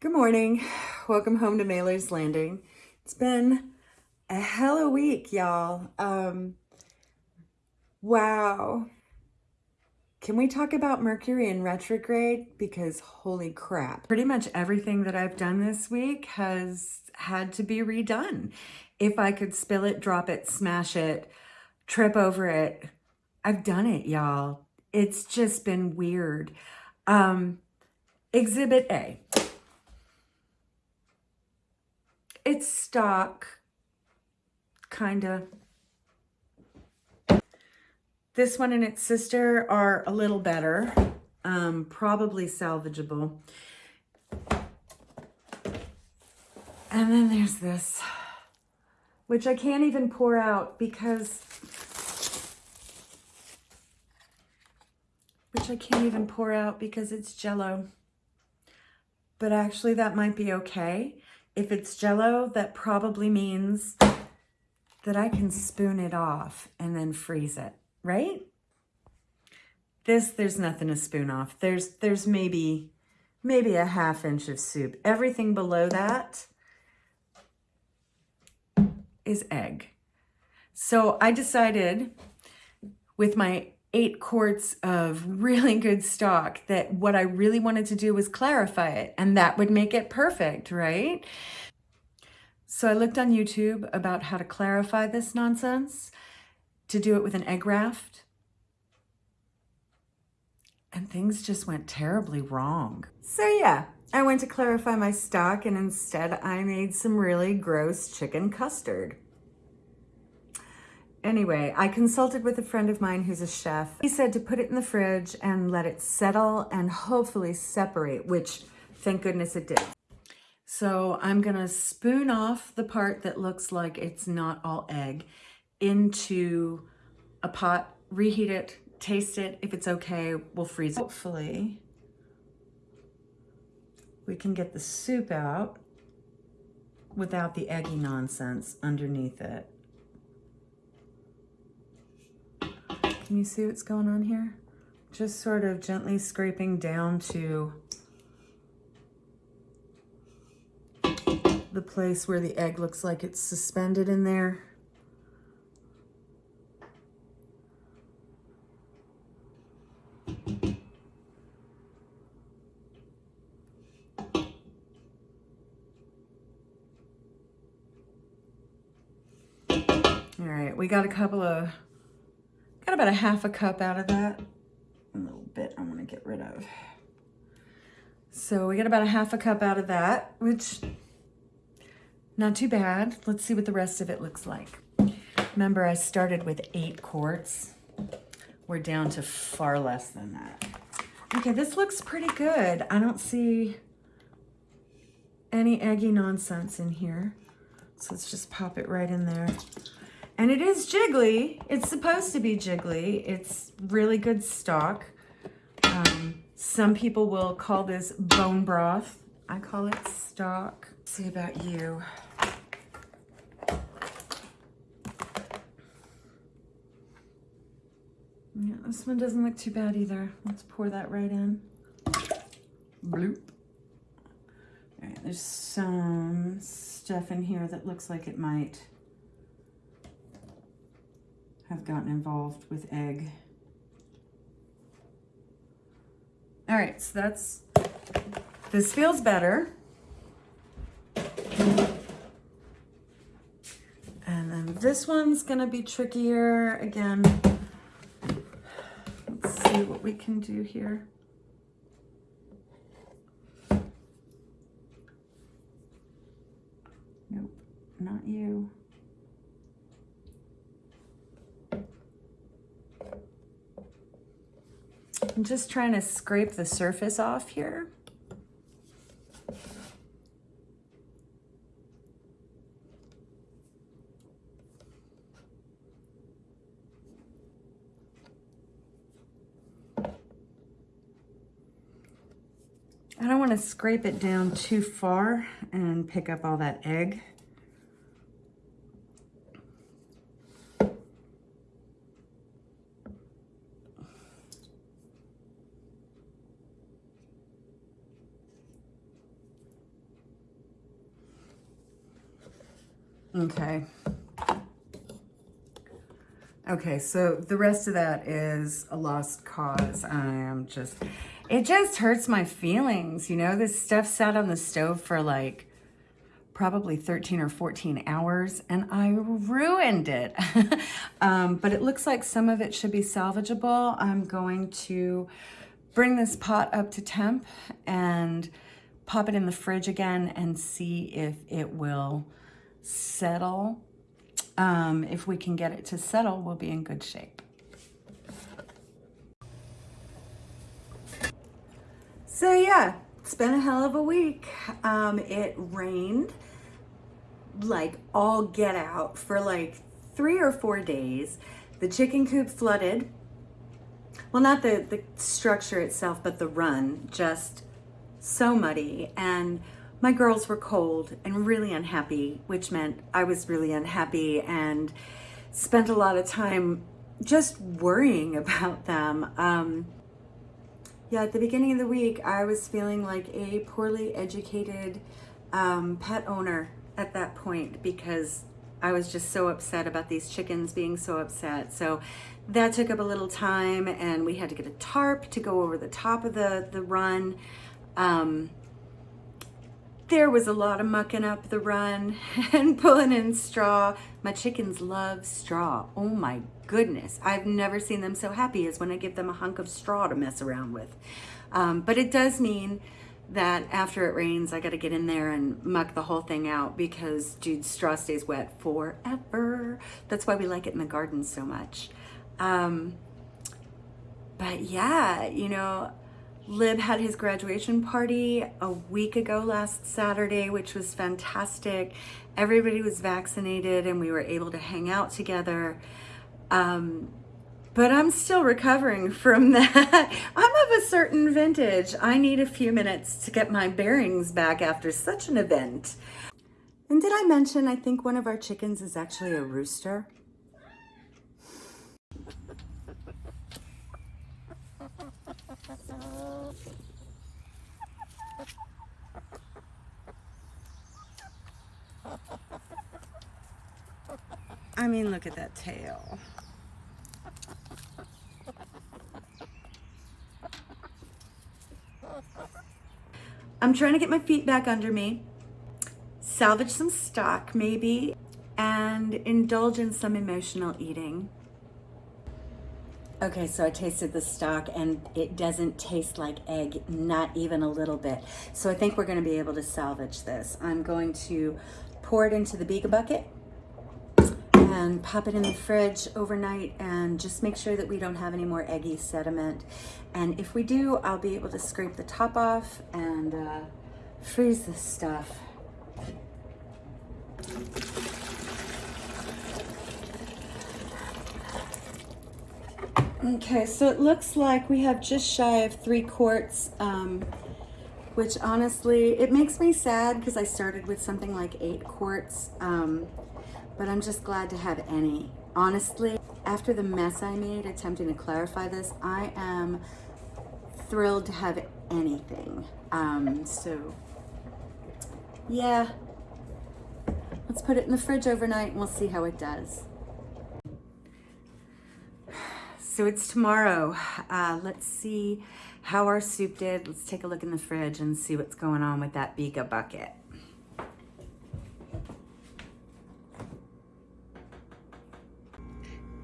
Good morning. Welcome home to Mailer's Landing. It's been a hell of a week, y'all. Um, wow. Can we talk about Mercury in retrograde? Because holy crap. Pretty much everything that I've done this week has had to be redone. If I could spill it, drop it, smash it, trip over it, I've done it, y'all. It's just been weird. Um, exhibit A. It's stock, kind of. This one and its sister are a little better, um, probably salvageable. And then there's this, which I can't even pour out because, which I can't even pour out because it's jello. But actually that might be okay if it's jello, that probably means that I can spoon it off and then freeze it, right? This, there's nothing to spoon off. There's, there's maybe, maybe a half inch of soup. Everything below that is egg. So I decided with my eight quarts of really good stock that what I really wanted to do was clarify it and that would make it perfect, right? So I looked on YouTube about how to clarify this nonsense, to do it with an egg raft, and things just went terribly wrong. So yeah, I went to clarify my stock and instead I made some really gross chicken custard. Anyway, I consulted with a friend of mine who's a chef. He said to put it in the fridge and let it settle and hopefully separate, which thank goodness it did. So I'm gonna spoon off the part that looks like it's not all egg into a pot, reheat it, taste it. If it's okay, we'll freeze it. Hopefully, we can get the soup out without the eggy nonsense underneath it. Can you see what's going on here? Just sort of gently scraping down to the place where the egg looks like it's suspended in there. All right, we got a couple of Got about a half a cup out of that. A little bit I'm gonna get rid of. So we got about a half a cup out of that, which not too bad. Let's see what the rest of it looks like. Remember, I started with eight quarts. We're down to far less than that. Okay, this looks pretty good. I don't see any eggy nonsense in here. So let's just pop it right in there. And it is jiggly. It's supposed to be jiggly. It's really good stock. Um, some people will call this bone broth. I call it stock. Let's see about you. Yeah, this one doesn't look too bad either. Let's pour that right in. Bloop. All right, there's some stuff in here that looks like it might have gotten involved with egg. All right, so that's, this feels better. And then this one's gonna be trickier. Again, let's see what we can do here. Nope, not you. I'm just trying to scrape the surface off here. I don't want to scrape it down too far and pick up all that egg. Okay. Okay, so the rest of that is a lost cause. I am just, it just hurts my feelings. You know, this stuff sat on the stove for like probably 13 or 14 hours and I ruined it. um, but it looks like some of it should be salvageable. I'm going to bring this pot up to temp and pop it in the fridge again and see if it will settle um, if we can get it to settle, we'll be in good shape. So yeah, it's been a hell of a week. Um, it rained like all get out for like three or four days. The chicken coop flooded. Well, not the, the structure itself, but the run, just so muddy. And my girls were cold and really unhappy, which meant I was really unhappy and spent a lot of time just worrying about them. Um, yeah, at the beginning of the week, I was feeling like a poorly educated um, pet owner at that point because I was just so upset about these chickens being so upset. So that took up a little time and we had to get a tarp to go over the top of the, the run. Um, there was a lot of mucking up the run and pulling in straw. My chickens love straw. Oh my goodness. I've never seen them so happy as when I give them a hunk of straw to mess around with. Um, but it does mean that after it rains, I got to get in there and muck the whole thing out because, dude, straw stays wet forever. That's why we like it in the garden so much. Um, but yeah, you know, Lib had his graduation party a week ago last Saturday, which was fantastic. Everybody was vaccinated and we were able to hang out together. Um, but I'm still recovering from that. I'm of a certain vintage. I need a few minutes to get my bearings back after such an event. And did I mention I think one of our chickens is actually a rooster? I mean, look at that tail. I'm trying to get my feet back under me, salvage some stock maybe, and indulge in some emotional eating. Okay, so I tasted the stock and it doesn't taste like egg, not even a little bit. So I think we're gonna be able to salvage this. I'm going to pour it into the Bega bucket and pop it in the fridge overnight and just make sure that we don't have any more eggy sediment. And if we do, I'll be able to scrape the top off and uh, freeze this stuff. Okay, so it looks like we have just shy of three quarts, um, which honestly, it makes me sad because I started with something like eight quarts, um, but I'm just glad to have any. Honestly, after the mess I made attempting to clarify this, I am thrilled to have anything. Um, so, yeah, let's put it in the fridge overnight and we'll see how it does. So it's tomorrow. Uh, let's see how our soup did. Let's take a look in the fridge and see what's going on with that Bega bucket.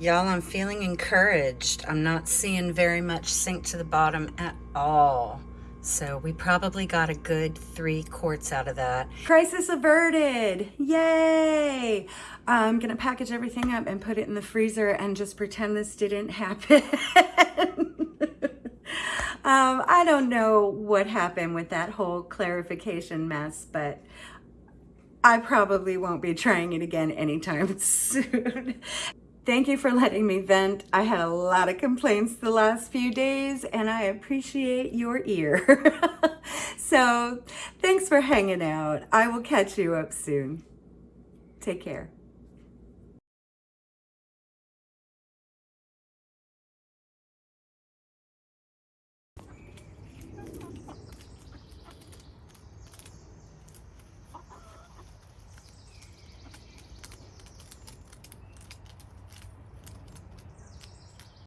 Y'all, I'm feeling encouraged. I'm not seeing very much sink to the bottom at all. So we probably got a good three quarts out of that. Crisis averted, yay! I'm gonna package everything up and put it in the freezer and just pretend this didn't happen. um, I don't know what happened with that whole clarification mess, but I probably won't be trying it again anytime soon. Thank you for letting me vent. I had a lot of complaints the last few days and I appreciate your ear. so thanks for hanging out. I will catch you up soon. Take care.